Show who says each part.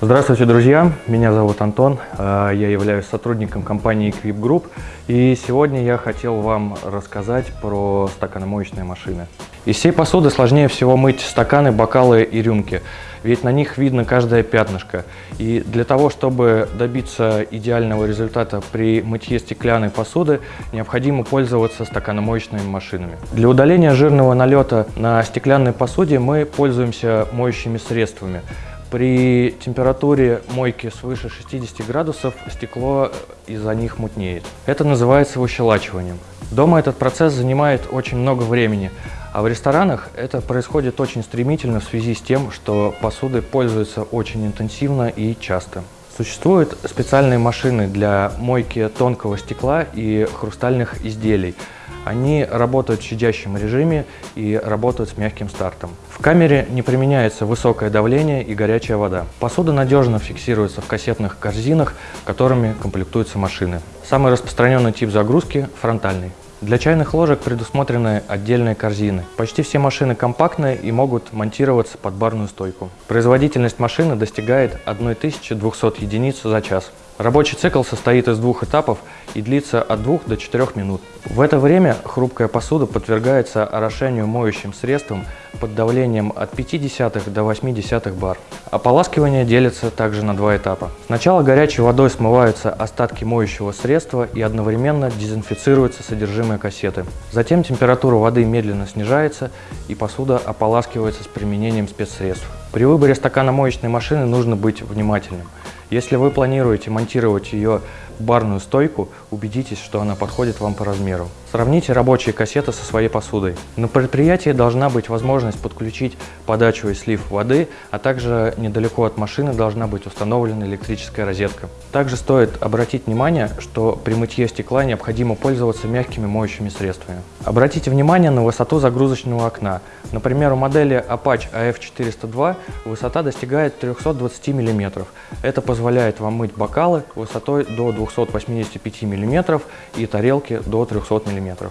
Speaker 1: Здравствуйте, друзья! Меня зовут Антон, э, я являюсь сотрудником компании Equip Group, и сегодня я хотел вам рассказать про стаканомоечные машины. Из всей посуды сложнее всего мыть стаканы, бокалы и рюмки, ведь на них видно каждое пятнышко. И для того, чтобы добиться идеального результата при мытье стеклянной посуды, необходимо пользоваться стаканомоечными машинами. Для удаления жирного налета на стеклянной посуде мы пользуемся моющими средствами. При температуре мойки свыше 60 градусов стекло из-за них мутнеет. Это называется выщелачиванием. Дома этот процесс занимает очень много времени, а в ресторанах это происходит очень стремительно в связи с тем, что посудой пользуются очень интенсивно и часто. Существуют специальные машины для мойки тонкого стекла и хрустальных изделий – они работают в щадящем режиме и работают с мягким стартом. В камере не применяется высокое давление и горячая вода. Посуда надежно фиксируется в кассетных корзинах, которыми комплектуются машины. Самый распространенный тип загрузки – фронтальный. Для чайных ложек предусмотрены отдельные корзины. Почти все машины компактные и могут монтироваться под барную стойку. Производительность машины достигает 1200 единиц за час. Рабочий цикл состоит из двух этапов и длится от 2 до 4 минут. В это время хрупкая посуда подвергается орошению моющим средством под давлением от 0,5 до 0,8 бар. Ополаскивание делится также на два этапа. Сначала горячей водой смываются остатки моющего средства и одновременно дезинфицируется содержимое кассеты. Затем температура воды медленно снижается и посуда ополаскивается с применением спецсредств. При выборе стакана моечной машины нужно быть внимательным. Если вы планируете монтировать ее в барную стойку, убедитесь, что она подходит вам по размеру. Сравните рабочие кассеты со своей посудой. На предприятии должна быть возможность подключить подачу и слив воды, а также недалеко от машины должна быть установлена электрическая розетка. Также стоит обратить внимание, что при мытье стекла необходимо пользоваться мягкими моющими средствами. Обратите внимание на высоту загрузочного окна. Например, у модели Apache AF402 высота достигает 320 мм. Это позволяет вам мыть бокалы высотой до 285 мм и тарелки до 300 мм.